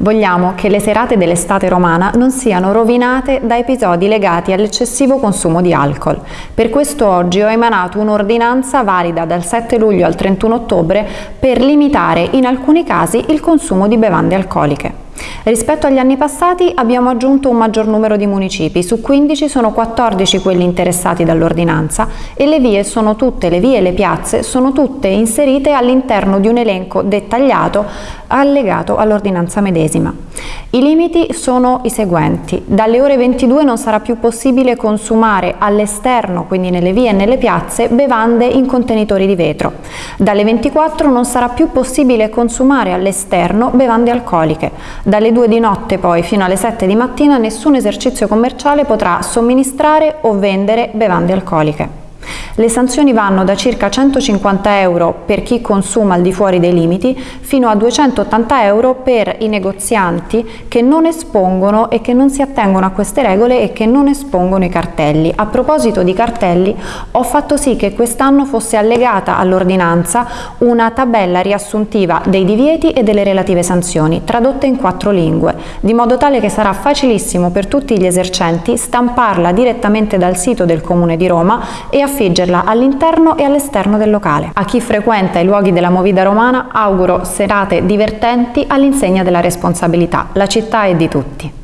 Vogliamo che le serate dell'estate romana non siano rovinate da episodi legati all'eccessivo consumo di alcol. Per questo oggi ho emanato un'ordinanza valida dal 7 luglio al 31 ottobre per limitare in alcuni casi il consumo di bevande alcoliche. Rispetto agli anni passati abbiamo aggiunto un maggior numero di municipi, su 15 sono 14 quelli interessati dall'ordinanza e le vie sono tutte, le vie e le piazze sono tutte inserite all'interno di un elenco dettagliato allegato all'ordinanza medesima. I limiti sono i seguenti. Dalle ore 22 non sarà più possibile consumare all'esterno, quindi nelle vie e nelle piazze, bevande in contenitori di vetro. Dalle 24 non sarà più possibile consumare all'esterno bevande alcoliche. Dalle 2 di notte poi fino alle 7 di mattina nessun esercizio commerciale potrà somministrare o vendere bevande alcoliche. Le sanzioni vanno da circa 150 euro per chi consuma al di fuori dei limiti fino a 280 euro per i negozianti che non espongono e che non si attengono a queste regole e che non espongono i cartelli. A proposito di cartelli ho fatto sì che quest'anno fosse allegata all'ordinanza una tabella riassuntiva dei divieti e delle relative sanzioni tradotte in quattro lingue di modo tale che sarà facilissimo per tutti gli esercenti stamparla direttamente dal sito del Comune di Roma e affiggerla viverla all'interno e all'esterno del locale. A chi frequenta i luoghi della movida romana auguro serate divertenti all'insegna della responsabilità. La città è di tutti.